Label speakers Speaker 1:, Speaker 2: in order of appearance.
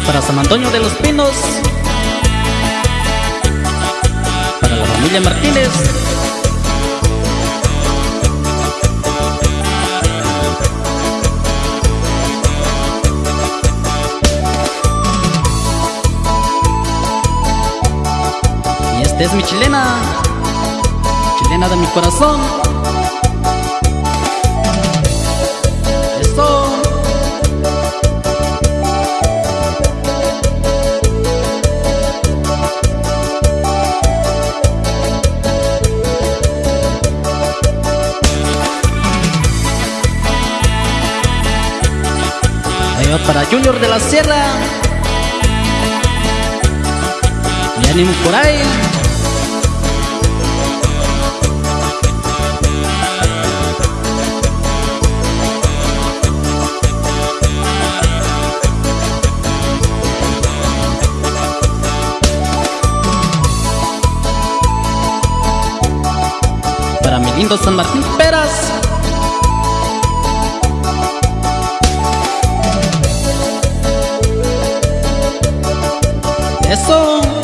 Speaker 1: para San Antonio de los Pinos. Para la familia Martínez. Y esta es mi chilena. Chilena de mi corazón. Para Junior de la Sierra. Y ánimo por ahí. Para mi lindo San Martín Peras. É só um